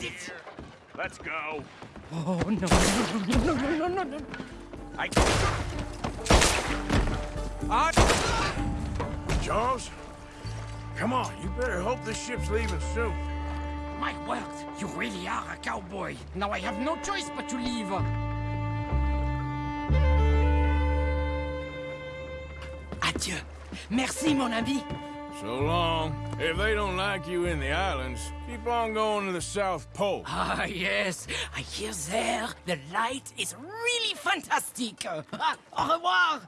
made it! Let's go. Oh, no, no, no, no, no, no, no. I... Ah. Charles? Come on, you better hope this ship's leaving soon. My word, you really are a cowboy. Now I have no choice but to leave. Adieu. Merci, mon ami. So long. If they don't like you in the islands, keep on going to the South Pole. Ah, yes. I hear there the light is really fantastic. Au revoir.